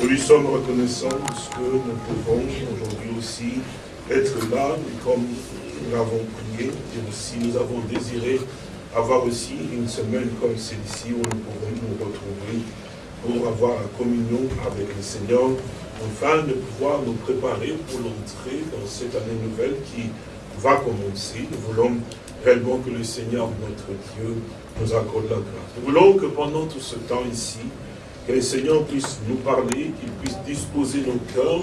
Nous lui sommes reconnaissants de ce que nous pouvons aujourd'hui aussi être là, comme nous l'avons prié, et aussi nous avons désiré avoir aussi une semaine comme celle-ci où nous pourrons nous retrouver pour avoir la communion avec le Seigneur, afin de pouvoir nous préparer pour l'entrée dans cette année nouvelle qui va commencer. Nous voulons réellement que le Seigneur, notre Dieu, nous accorde la grâce. Nous voulons que pendant tout ce temps ici, que le Seigneur puisse nous parler, qu'il puisse disposer nos cœurs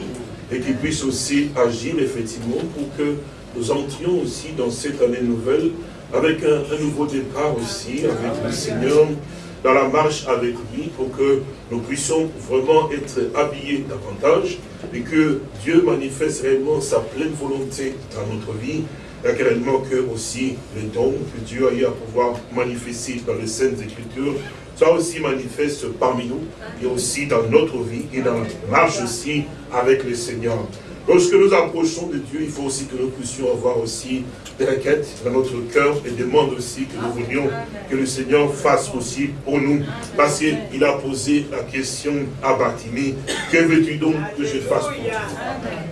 et qu'il puisse aussi agir effectivement pour que nous entrions aussi dans cette année nouvelle avec un, un nouveau départ aussi avec le Seigneur, dans la marche avec lui pour que nous puissions vraiment être habillés davantage et que Dieu manifeste réellement sa pleine volonté dans notre vie et réellement que aussi les dons que Dieu a eu à pouvoir manifester dans les Saintes Écritures soit aussi manifeste parmi nous et aussi dans notre vie et dans la marche aussi avec le Seigneur. Lorsque nous approchons de Dieu, il faut aussi que nous puissions avoir aussi des requêtes dans notre cœur et demande aussi que nous voulions que le Seigneur fasse aussi pour nous. Parce qu'il a posé la question à Bartimée, que veux-tu donc que je fasse pour toi?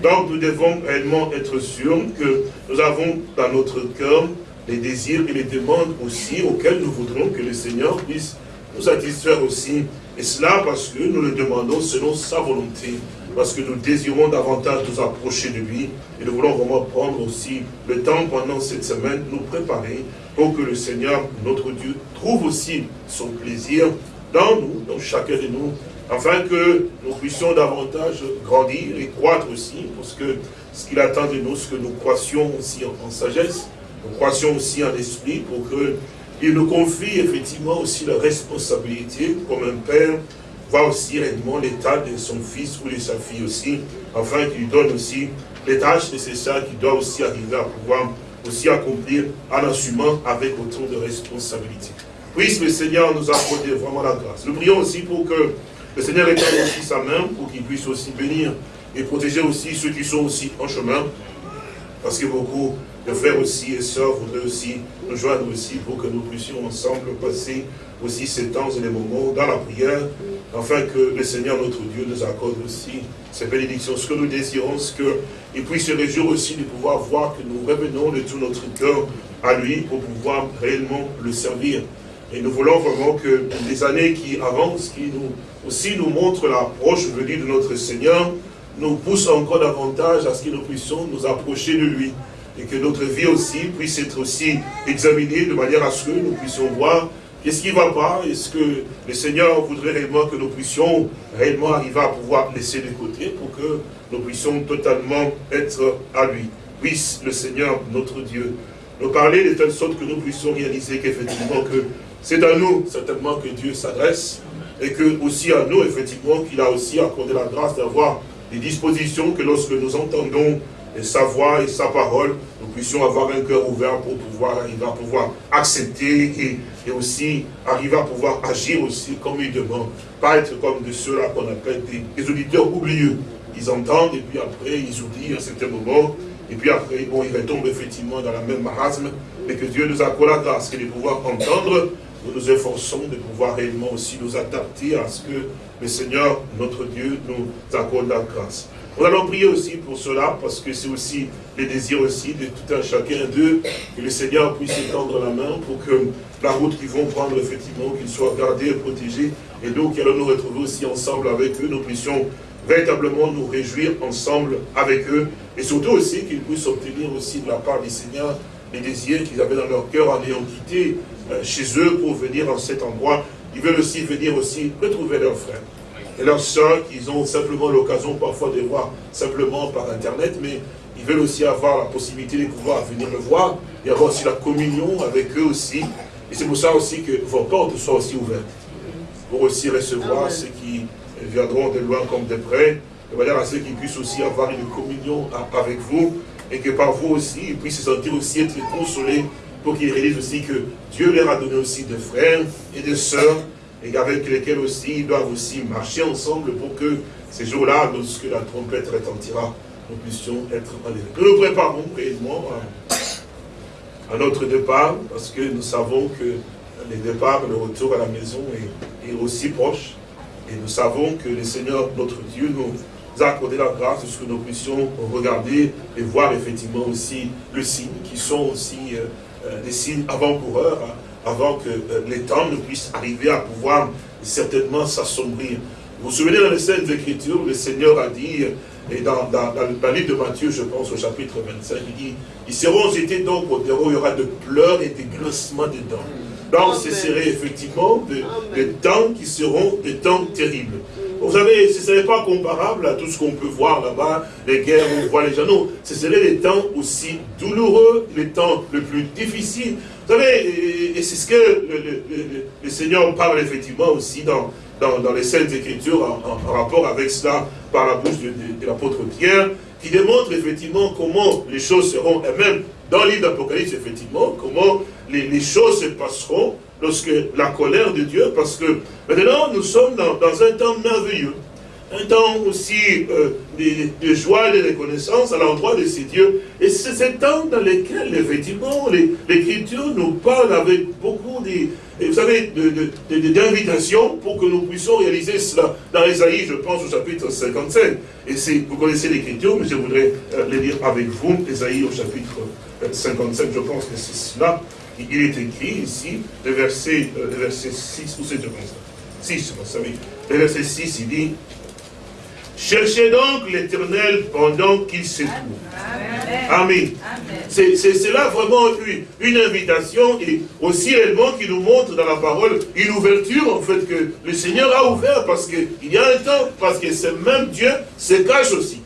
Donc nous devons réellement être sûrs que nous avons dans notre cœur les désirs et les demandes aussi auxquels nous voudrons que le Seigneur puisse nous satisfaire aussi. Et cela parce que nous le demandons selon sa volonté parce que nous désirons davantage nous approcher de lui. Et nous voulons vraiment prendre aussi le temps pendant cette semaine, nous préparer pour que le Seigneur, notre Dieu, trouve aussi son plaisir dans nous, dans chacun de nous, afin que nous puissions davantage grandir et croître aussi, parce que ce qu'il attend de nous, ce que nous croissions aussi en, sagesse, nous croissions aussi en esprit, pour qu'il nous confie effectivement aussi la responsabilité comme un père voit aussi réellement l'état de son fils ou de sa fille aussi, afin qu'il lui donne aussi les tâches nécessaires qu'il doit aussi arriver à pouvoir aussi accomplir en assumant avec autant de responsabilité. Puisse le Seigneur nous accorder vraiment la grâce. Nous prions aussi pour que le Seigneur étende aussi sa main pour qu'il puisse aussi bénir et protéger aussi ceux qui sont aussi en chemin. Parce que beaucoup de frères aussi et sœurs voudraient aussi nous joindre aussi pour que nous puissions ensemble passer aussi ces temps et les moments dans la prière, afin que le Seigneur notre Dieu nous accorde aussi ces bénédictions. Ce que nous désirons, c'est qu'il puisse se réjouir aussi de pouvoir voir que nous revenons de tout notre cœur à lui pour pouvoir réellement le servir. Et nous voulons vraiment que les années qui avancent, qui nous, aussi nous montrent l'approche venue de notre Seigneur, nous poussent encore davantage à ce que nous puissions nous approcher de lui. Et que notre vie aussi puisse être aussi examinée de manière à ce que nous puissions voir Qu'est-ce qui ne va pas? Est-ce que le Seigneur voudrait réellement que nous puissions réellement arriver à pouvoir laisser de côté pour que nous puissions totalement être à lui? Puisse le Seigneur, notre Dieu, nous parler de telle sorte que nous puissions réaliser qu'effectivement que c'est à nous certainement que Dieu s'adresse et que aussi à nous effectivement qu'il a aussi accordé la grâce d'avoir des dispositions que lorsque nous entendons sa voix et sa parole, nous puissions avoir un cœur ouvert pour pouvoir arriver à pouvoir accepter et et aussi arriver à pouvoir agir aussi comme il demande. Pas être comme de ceux-là qu'on appelle des, auditeurs oublieux. Ils entendent et puis après ils oublient à certains moments. Et puis après, bon, ils retombent effectivement dans la même marasme. Mais que Dieu nous accorde la grâce et de pouvoir entendre. Nous nous efforçons de pouvoir réellement aussi nous adapter à ce que le Seigneur, notre Dieu, nous accorde la grâce. Nous allons prier aussi pour cela, parce que c'est aussi le désir aussi de tout un chacun d'eux, que le Seigneur puisse étendre la main pour que la route qu'ils vont prendre, effectivement, qu'ils soient gardés et protégés, et nous qui allons nous retrouver aussi ensemble avec eux, nous puissions véritablement nous réjouir ensemble avec eux, et surtout aussi qu'ils puissent obtenir aussi de la part du Seigneur les désirs qu'ils avaient dans leur cœur en ayant quitté euh, chez eux pour venir en cet endroit. Ils veulent aussi venir aussi retrouver leurs frères et leurs soeurs qu'ils ont simplement l'occasion parfois de voir simplement par Internet, mais ils veulent aussi avoir la possibilité de pouvoir venir le voir et avoir aussi la communion avec eux aussi. Et c'est pour ça aussi que vos portes soient aussi ouvertes, pour aussi recevoir ceux qui viendront de loin comme de près, de manière à ce qu'ils puissent aussi avoir une communion avec vous, et que par vous aussi, ils puissent se sentir aussi être consolés, pour qu'ils réalisent aussi que Dieu leur a donné aussi des frères et des sœurs et avec lesquels aussi ils doivent aussi marcher ensemble pour que ces jours-là, lorsque la trompette retentira, nous puissions être enlevés. Nous nous préparons réellement à, notre départ, parce que nous savons que le départ, le retour à la maison est, aussi proche. Et nous savons que le Seigneur, notre Dieu, nous a accordé la grâce de ce que nous puissions regarder et voir effectivement aussi le signe, qui sont aussi euh, euh, des signes avant-coureurs, hein, avant que euh, les temps ne puissent arriver à pouvoir certainement s'assombrir. Vous vous souvenez dans les Saintes Écritures, le Seigneur a dit, et dans, dans, dans, le livre de Matthieu, je pense au chapitre 25, il dit, ils seront jetés donc au terreau, il y aura de pleurs et des grincements de dents. Donc ce serait effectivement des temps qui seront des temps terribles. Vous savez, ce ne serait pas comparable à tout ce qu'on peut voir là-bas, les guerres où on voit les gens. ce serait des temps aussi douloureux, les temps les plus difficiles. Savez, et c'est ce que le, Seigneur parle effectivement aussi dans, dans, les Saintes Écritures en, rapport avec cela par la bouche de, l'apôtre Pierre, qui démontre effectivement comment les choses seront, et même dans le livre d'Apocalypse, effectivement, comment les choses se passeront lorsque la colère de Dieu, parce que maintenant nous sommes dans, un temps merveilleux, un temps aussi euh, de, joie et de reconnaissance à l'endroit de ces dieux. Et c'est ce temps dans lequel, effectivement, l'Écriture nous parle avec beaucoup de, d'invitations pour que nous puissions réaliser cela. Dans Esaïe, je pense au chapitre 55. Et vous connaissez l'Écriture, mais je voudrais euh, le lire avec vous. Esaïe au chapitre 55, je pense que c'est cela il est écrit ici, le verset, euh, le verset 6, ou c'est comme ça 6, vous savez. Le verset 6, il dit, Cherchez donc l'éternel pendant qu'il se trouve. Amen. C'est là vraiment une, une, invitation et aussi réellement qui nous montre dans la parole une ouverture en fait que le Seigneur a ouvert parce qu'il y a un temps, parce que ce même Dieu se cache aussi.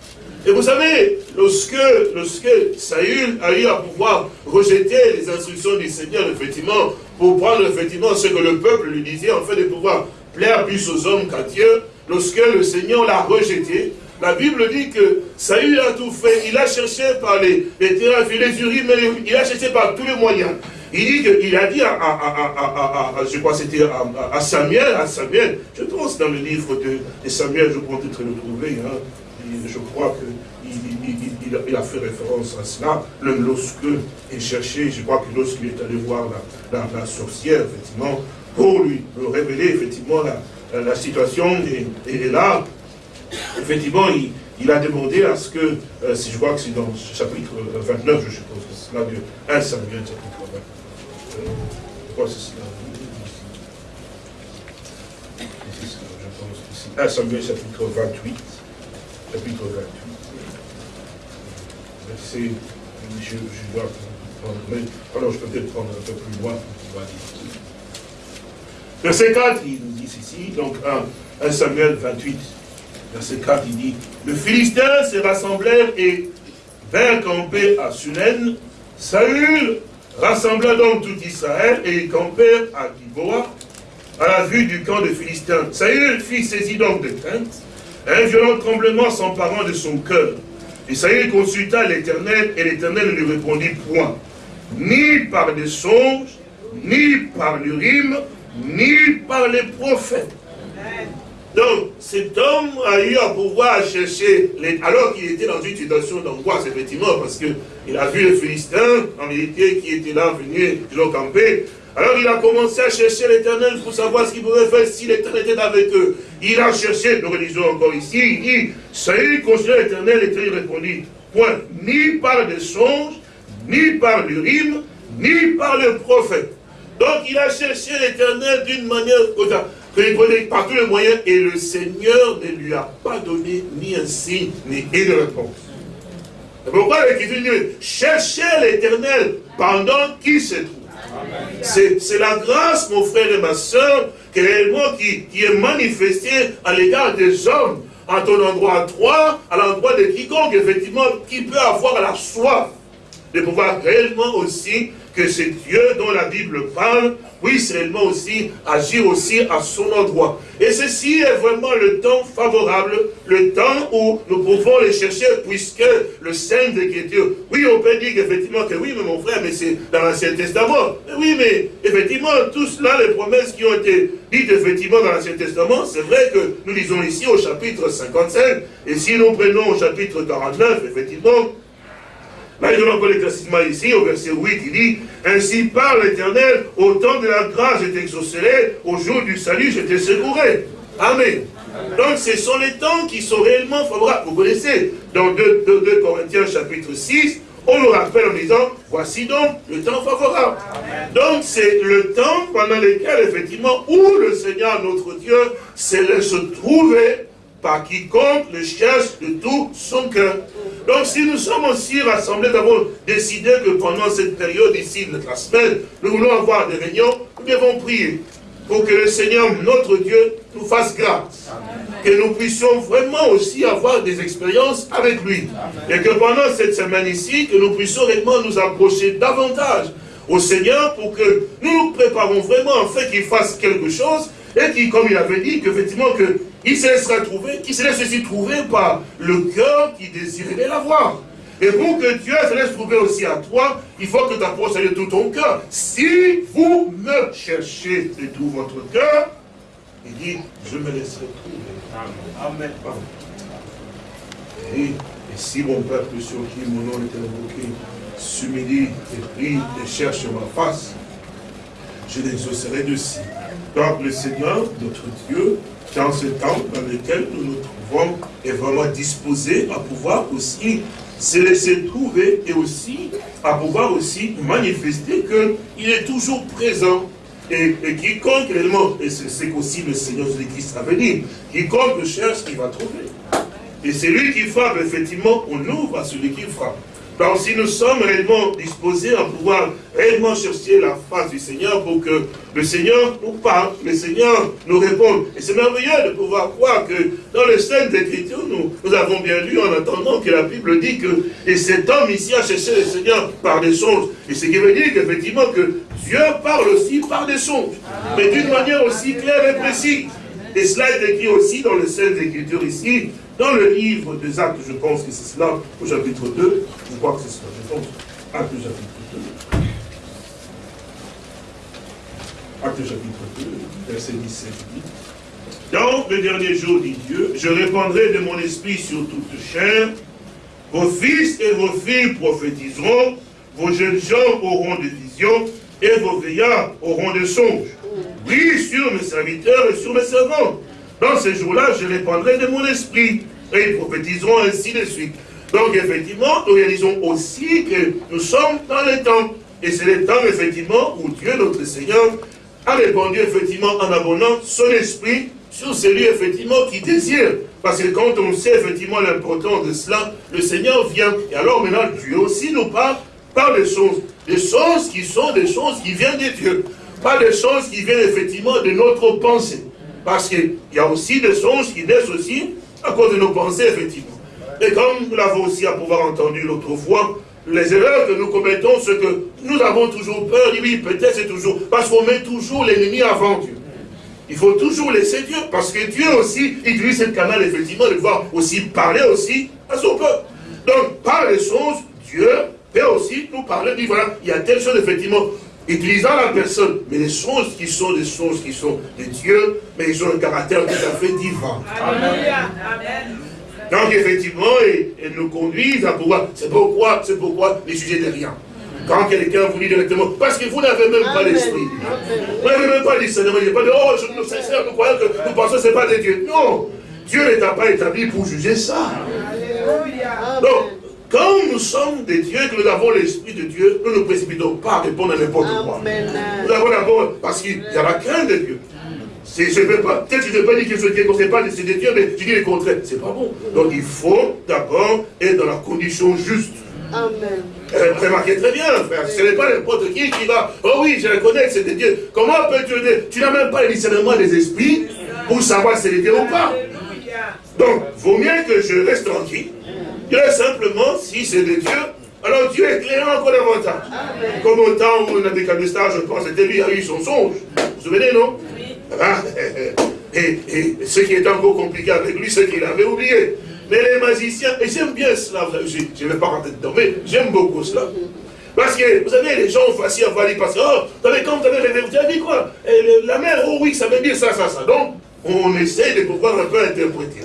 Et vous savez, lorsque, lorsque Saül a eu à pouvoir rejeter les instructions du Seigneur, effectivement, pour prendre effectivement ce que le peuple lui disait, en fait de pouvoir plaire plus aux hommes qu'à Dieu, lorsque le Seigneur l'a rejeté, la Bible dit que Saül a tout fait, il a cherché par les, les terrains, les urines, mais il a cherché par tous les moyens. Il dit qu'il a dit à, à, à, je crois c'était à, Samuel, à Samuel, je pense dans le livre de, Samuel, je pourrais peut-être le trouver, hein, je crois qu'il il, a fait référence à cela, lorsque il cherchait, je crois que lorsqu'il est allé voir la, sorcière, effectivement, pour lui révéler effectivement la, situation, et, là, effectivement, il, a demandé à ce que, euh, si je crois que c'est dans le chapitre 29, je suppose que c'est là de 1 Samuel, chapitre 29. Euh, je que c'est cela? 1 Samuel chapitre 28 chapitre 28. Verset, je, je dois prendre, mais, alors je peux peut-être prendre un peu plus loin Verset 4, il nous dit ceci, donc 1, 1 Samuel 28, verset 4, il dit, le Philistin se rassemblèrent et vint camper à Sunen. Saül rassembla donc tout Israël et ils campèrent à Giboa, à la vue du camp des Philistins. Saül fit saisi donc de crainte un violent tremblement s'emparant de son cœur. Isaïe consulta l'Éternel, et l'Éternel ne lui répondit point. Ni par des songes, ni par l'urim, ni par les prophètes. Donc, cet homme a eu à pouvoir chercher, alors qu'il était dans une situation d'angoisse, effectivement, parce qu'il a vu les Philistins, en réalité, qui étaient là, venus, ils ont campé, alors il a commencé à chercher l'éternel pour savoir ce qu'il pouvait faire si l'éternel était avec eux. Il a cherché, nous relisons encore ici, il dit, Saül considère l'éternel, l'éternel répondit, point, ni par des songes, ni par l'urim, ni par le prophète. Donc il a cherché l'éternel d'une manière il prenait par tous les moyens, et le Seigneur ne lui a pas donné ni un signe, ni une réponse. C'est pourquoi l'Écriture dit, cherchez l'éternel pendant qu'il se trouve. C'est la grâce, mon frère et ma soeur, qui, qui est manifestée à l'égard des hommes, à ton endroit à toi, à l'endroit de quiconque, effectivement, qui peut avoir la soif de pouvoir réellement aussi que c'est Dieu dont la Bible parle puisse réellement aussi agir aussi à son endroit. Et ceci est vraiment le temps favorable, le temps où nous pouvons les chercher, puisque le Saint d'Écriture, oui, on peut dire effectivement que oui, mais mon frère, mais c'est dans l'Ancien Testament. oui, mais effectivement, tout cela, les promesses qui ont été dites effectivement dans l'Ancien Testament, c'est vrai que nous lisons ici au chapitre 55, et si nous prenons au chapitre 49, effectivement, Là, il donne encore l'éclaircissement ici, au verset 8, il dit, Ainsi parle l'Éternel, au temps de la grâce je t'exaucerai, au jour du salut je te secourrai. Amen. Donc ce sont les temps qui sont réellement favorables. Vous connaissez, dans 2, Corinthiens chapitre 6, on nous rappelle en disant, voici donc le temps favorable. Donc c'est le temps pendant lequel, effectivement, où le Seigneur, notre Dieu, se laisse trouver par quiconque le cherche de tout son cœur. Donc si nous sommes aussi rassemblés, d'abord décidé que pendant cette période ici de la semaine, nous voulons avoir des réunions, nous devons prier pour que le Seigneur, notre Dieu, nous fasse grâce. Que nous puissions vraiment aussi avoir des expériences avec lui. Et que pendant cette semaine ici, que nous puissions réellement nous approcher davantage au Seigneur pour que nous nous préparons vraiment en fait qu'il fasse quelque chose et qui, comme il avait dit, qu'effectivement, qu'il se laissera trouver, qu'il se laisse aussi trouver par le cœur qui désirerait l'avoir. Et pour que Dieu se laisse trouver aussi à toi, il faut que tu approches de tout ton cœur. Si vous me cherchez de tout votre cœur, il dit, je me laisserai trouver. Amen. Et, si mon peuple sur qui mon nom est invoqué s'humilie et prie et cherche ma face, je l'exaucerai de ci. Donc le Seigneur, notre Dieu, dans ce temps dans lequel nous nous trouvons, est vraiment disposé à pouvoir aussi se laisser trouver et aussi à pouvoir aussi manifester qu'il est toujours présent. Et, quiconque réellement, et c'est qu'aussi le Seigneur Jésus-Christ a venir, quiconque cherche, il va trouver. Et c'est lui qui frappe, effectivement, on ouvre à celui qui frappe. Donc si nous sommes réellement disposés à pouvoir réellement chercher la face du Seigneur pour que le Seigneur nous parle, le Seigneur nous réponde. Et c'est merveilleux de pouvoir croire que dans les scènes d'Écriture, nous, avons bien lu en attendant que la Bible dit que et cet homme ici a cherché le Seigneur par des songes. Et ce qui veut dire qu'effectivement que Dieu parle aussi par des songes, mais d'une manière aussi claire et précise. Et cela est écrit aussi dans les scènes d'Écriture ici, dans le livre des Actes, je pense que c'est cela, au chapitre 2, je crois que c'est cela, je Actes chapitre 2. Actes chapitre 2, verset 17 dit, Dans le dernier jour, dit Dieu, je répandrai de mon esprit sur toute chair, vos fils et vos filles prophétiseront, vos jeunes gens auront des visions, et vos veillards auront des songes. Oui, sur mes serviteurs et sur mes servants. Dans ces jours-là, je répandrai de mon esprit et ils prophétiseront ainsi de suite. Donc effectivement, nous réalisons aussi que nous sommes dans les temps. Et c'est le temps, effectivement, où Dieu, notre Seigneur, a répandu, effectivement, en abonnant son esprit sur celui, effectivement, qui désire. Parce que quand on sait, effectivement, l'importance de cela, le Seigneur vient. Et alors, maintenant, Dieu aussi nous parle par des choses. Des choses qui sont des choses qui viennent de Dieu. Pas des choses qui viennent, effectivement, de notre pensée. Parce qu'il y a aussi des choses qui naissent aussi à cause de nos pensées, effectivement. Et comme nous l'avons aussi à pouvoir entendu l'autre fois, les erreurs que nous commettons, ce que nous avons toujours peur, oui, peut-être c'est toujours, parce qu'on met toujours l'ennemi avant Dieu. Il faut toujours laisser Dieu, parce que Dieu aussi utilise ce canal, effectivement, de voir aussi parler aussi à son peuple. Donc, par les choses, Dieu peut aussi nous parler, dit voilà, il y a telle chose, effectivement, utilisant la personne, mais les choses qui sont des choses qui sont de Dieu, mais ils ont un caractère tout à fait divin. Amen. Donc effectivement, elles nous conduisent à pouvoir, c'est pourquoi, c'est pourquoi les sujets de rien. Quand quelqu'un vous dit directement, parce que vous n'avez même pas l'esprit. Vous n'avez même pas discernement. N'y a pas de, oh, je, nous sincère, nous croyons que nous pensons que ce n'est pas de Dieu. Non, Dieu n'est pas établi pour juger ça. Donc, quand nous sommes des dieux, que nous avons l'Esprit de Dieu, nous ne nous précipitons pas à répondre à n'importe quoi. Nous avons d'abord, parce qu'il y a la crainte de Dieu. Je ne peux pas, peut-être que je ne peux pas dire que ce Dieu ne pas c'est des dieux, mais je dis le contraire. C'est pas bon. Donc il faut d'abord être dans la condition juste. Amen. Euh, remarquez très bien, frère, ce n'est pas n'importe qui qui va, oh oui, je reconnais que c'est des dieux. Comment peux-tu dire? Tu n'as même pas le discernement des esprits pour savoir si c'est des dieux ou pas. Donc, vaut mieux que je reste tranquille Dieu simplement, si c'est de Dieu, alors Dieu est clair encore davantage. Comme au temps où Nabucodonosor, je pense, c'était lui, a eu son songe. Vous vous souvenez, non? Ah, et, et, ce qui est encore compliqué avec lui, c'est qu'il avait oublié. Mais les magiciens, et j'aime bien cela, je ne vais pas rentrer dedans, mais j'aime beaucoup cela. Parce que, vous savez, les gens ont facile à voir, parce que, oh, vous savez, quand vous avez rêvé, vous avez dit quoi? La mère, oh oui, ça veut dire ça, ça, ça. Donc, on essaie de pouvoir un peu interpréter.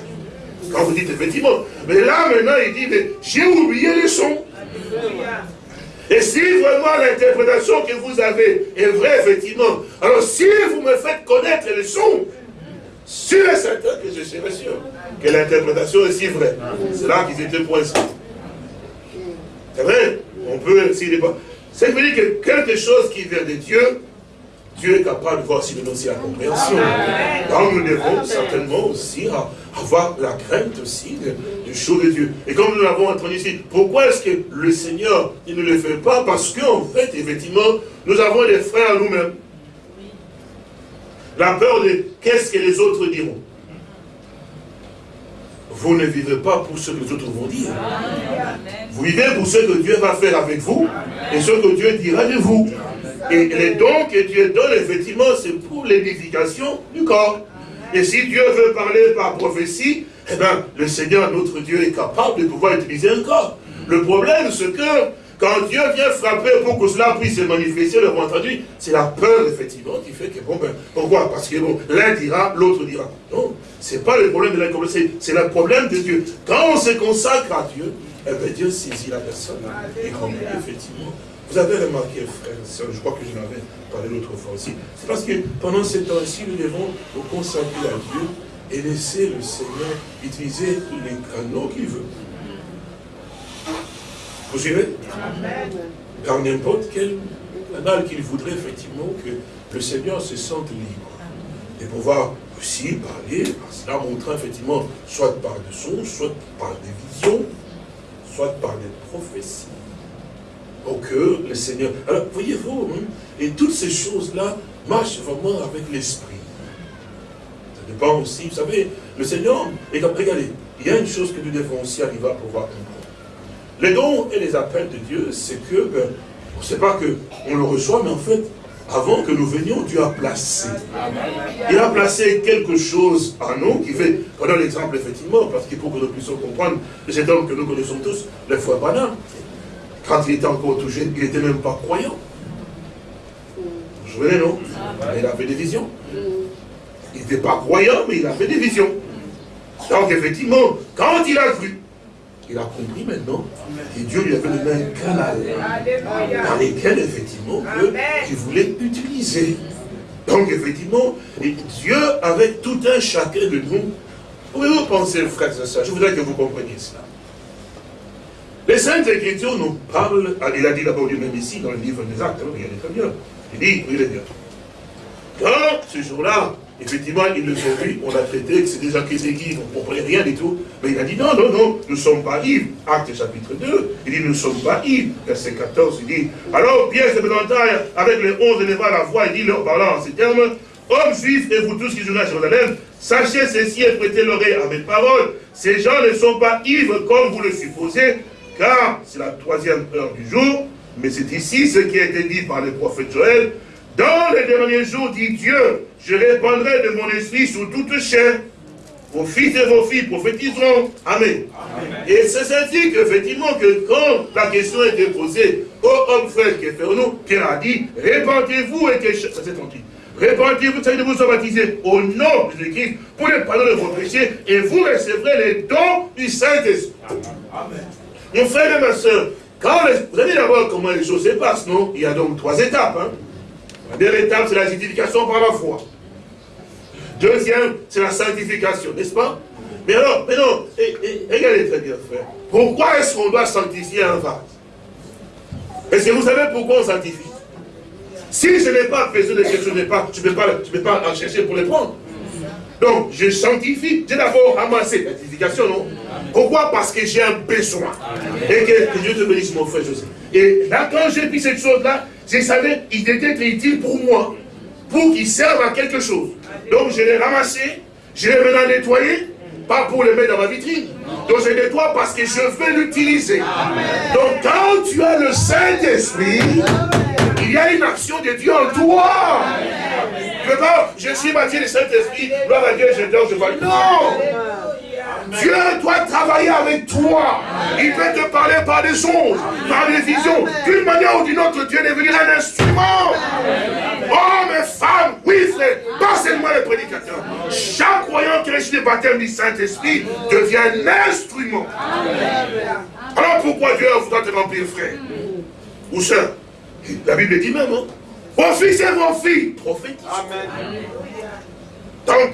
Quand vous dites effectivement. Mais là, maintenant, il dit, mais j'ai oublié les sons. Et si vraiment l'interprétation que vous avez est vraie, effectivement, alors si vous me faites connaître les sons, sûr et certain que je serai sûr que l'interprétation est si vraie. C'est là qu'ils étaient points. C'est vrai On peut, s'il pas... C'est veut dire que quelque chose qui vient de Dieu, Dieu est capable de voir si nous aussi la compréhension. Donc nous devons certainement aussi avoir la crainte aussi du choses de Dieu. Et comme nous l'avons entendu ici, pourquoi est-ce que le Seigneur, il ne le fait pas? Parce qu'en fait, effectivement, nous avons des frères nous-mêmes. La peur de qu'est-ce que les autres diront. Vous ne vivez pas pour ce que les autres vont dire. Vous vivez pour ce que Dieu va faire avec vous et ce que Dieu dira de vous. Et les dons que Dieu donne, effectivement, c'est pour l'édification du corps. Et si Dieu veut parler par prophétie, eh bien, le Seigneur, notre Dieu, est capable de pouvoir utiliser un corps. Le problème, c'est que quand Dieu vient frapper pour que cela puisse se manifester, le entendu, c'est la peur, effectivement, qui fait que, bon, ben, pourquoi Parce que, bon, l'un dira, l'autre dira. Non, c'est pas le problème de l'incomplexité, c'est le problème de Dieu. Quand on se consacre à Dieu, eh bien, Dieu saisit la personne. Et comme, effectivement, vous avez remarqué, frère, je crois que je l'avais parlé l'autre fois aussi, c'est parce que pendant ces temps-ci, nous devons nous consacrer à Dieu et laisser le Seigneur utiliser les canaux qu'il veut. Vous suivez? Dans n'importe quel canal qu'il voudrait effectivement que le Seigneur se sente libre. Et pouvoir aussi parler, cela montrant effectivement, soit par des sons, soit par des visions, soit par des prophéties. Que le Seigneur... Alors, voyez-vous, hein, et toutes ces choses-là marchent vraiment avec l'esprit. Dépend aussi, vous savez, le Seigneur, et regardez, il y a une chose que nous devons aussi arriver à pouvoir comprendre. Les dons et les appels de Dieu, c'est que, ben, on ne sait pas qu'on le reçoit, mais en fait, avant que nous venions, Dieu a placé. Il a placé quelque chose en nous qui fait, prenons l'exemple effectivement, parce qu'il faut que nous puissions comprendre, cet homme que nous connaissons tous, le frère Bana, quand il était encore tout jeune, il n'était même pas croyant. Vous vous souvenez, non Il avait des visions. Il n'était pas croyant, mais il avait des visions. Donc effectivement, quand il a cru, il a compris maintenant que Dieu lui avait donné un canal dans lequel, effectivement, qu'il voulait utiliser. Donc, effectivement, Dieu, avec tout un chacun de nous, pouvez-vous penser, frères et sœurs, je voudrais que vous compreniez cela. Les Saintes Écritures nous parlent, ah, il a dit d'abord lui-même ici, dans le livre des Actes, hein, regardez très bien. Il dit, oui, il est bien. Quand ce jour-là, Effectivement, ils le ont vu, on a traité que c'est déjà qui on ne comprenait rien du tout. Mais il a dit non, non, non, nous ne sommes pas ivres. Acte chapitre 2, il dit nous ne sommes pas ivres. Verset 14, il dit Alors Pierre se présenta avec les onze à la voix, il dit leur parlant en ces termes Hommes juifs et vous tous qui jouez à Jérusalem, sachez ceci et prêtez l'oreille à mes paroles. Ces gens ne sont pas ivres comme vous le supposez, car c'est la troisième heure du jour. Mais c'est ici ce qui a été dit par le prophète Joël. Dans les derniers jours, dit Dieu, je répandrai de mon esprit sur toute chair. Vos fils et vos filles prophétiseront. Amen. Et c'est ainsi qu'effectivement, que quand la question est posée aux hommes frères qui est fait nous, Pierre a dit, répandez-vous et que... C'est tranquille. Répandez-vous, de vous soyez baptisés au nom de Jésus-Christ pour le pardon de vos péchés et vous recevrez les dons du Saint-Esprit. Amen. Mon frère et ma soeur, quand vous allez d'abord comment les choses se passent, non? Il y a donc trois étapes. Hein? La première étape, c'est la justification par la foi. Deuxième, c'est la sanctification, n'est-ce pas? Mais alors, mais non, regardez très bien, frère. Pourquoi est-ce qu'on doit sanctifier un vase? Est-ce que vous savez pourquoi on sanctifie? Si je n'ai pas besoin de quelque chose, je ne peux pas, peux pas en chercher pour les prendre. Donc, je sanctifie. J'ai d'abord ramassé la sanctification, non? Pourquoi? Parce que j'ai un besoin. Et que, Dieu te bénisse, mon frère José. Et là, quand j'ai pris cette chose-là, je savais qu'il était utile pour moi, pour qu'il serve à quelque chose. Donc je l'ai ramassé, je l'ai maintenant nettoyé, pas pour le mettre dans ma vitrine. Donc je nettoie parce que je veux l'utiliser. Donc quand tu as le Saint-Esprit, il y a une action de Dieu en toi. Je, je suis bâti le Saint-Esprit, gloire à Dieu, je dors, je vais. Non Dieu doit travailler avec toi. Il peut te parler par des songes, par des visions. D'une manière ou d'une autre, Dieu devenu un instrument. Hommes et femmes, oui frère, pas seulement les prédicateurs. Chaque croyant qui reçu le baptême du Saint-Esprit devient un instrument. Alors pourquoi Dieu doit te remplir, frère? Ou soeur La Bible dit même, hein? Vos fils et vos filles prophétisent. Donc,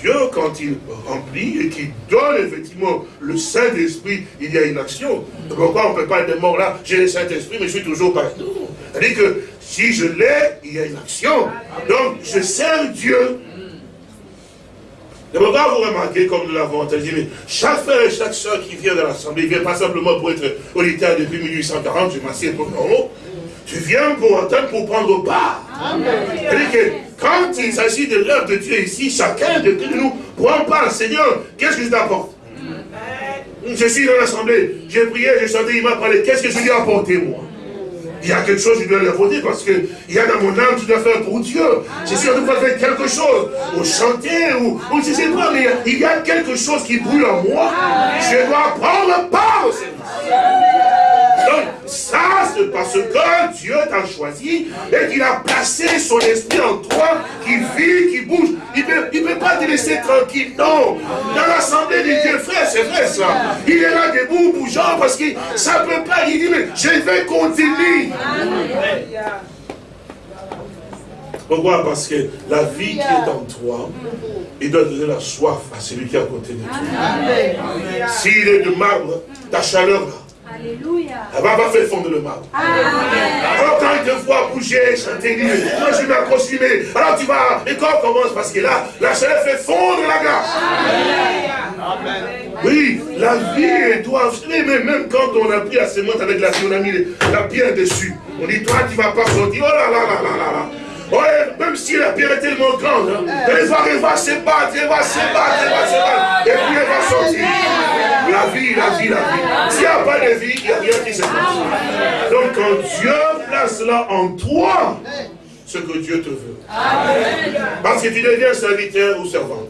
Dieu, quand il remplit et qu'il donne effectivement le Saint-Esprit, il y a une action. Pourquoi on ne peut pas être mort là J'ai le Saint-Esprit, mais je suis toujours pas. Non. C'est-à-dire que si je l'ai, il y a une action. Donc, je sers Dieu. Et pourquoi vous remarquez, comme nous l'avons entendu, mais chaque frère et chaque soeur qui vient de l'Assemblée, il vient pas simplement pour être auditeur depuis 1840, je m'assieds pour non. Tu viens pour entendre, pour prendre part. C'est-à-dire que quand il s'agit de l'œuvre de Dieu ici, chacun de nous prend part. Seigneur, qu'est-ce que je t'apporte? Je suis dans l'Assemblée, j'ai prié, j'ai chanté, il m'a parlé. Qu'est-ce que je lui ai apporté, moi? Il y a quelque chose, je dois le parce qu'il y a dans mon âme, tu dois faire pour Dieu. Je suis en train de faire quelque chose, ou chanter, ou, ou je ne sais pas, mais il y a quelque chose qui brûle en moi. Je dois prendre part au ça, c'est parce que Dieu t'a choisi et qu'il a placé son esprit en toi, qui vit, qui bouge. Il ne peut, pas te laisser tranquille, non. Dans l'assemblée des dieux, frère, c'est vrai ça. Il est là debout, bougeant, parce que ça ne peut pas. Il dit, mais je vais continuer. Pourquoi? Parce que la vie qui est en toi, il doit donner la soif à celui qui est à côté de toi. S'il est de marbre, ta chaleur là, Alléluia. Elle va pas faire fondre le mal. Alors quand il te voit bouger, chanter, dire, moi je vais m'accrocher, alors tu vas, et quand on commence, parce que là, la chaleur fait fondre la glace. Amen. Oui, la vie doit, mais même quand on a pris la sémence avec la on a mis la pierre dessus, on dit, toi tu ne vas pas sortir, oh là là là là là là. Ouais, même si la pierre est tellement grande, hein, elle, va, elle va se battre, elle va se battre, elle va se battre, et puis elle va sortir. La vie, la vie, la vie. S'il n'y a pas de vie, il n'y a rien qui se passe. Donc quand Dieu place là en toi, ce que Dieu te veut. Parce que tu deviens serviteur ou servante.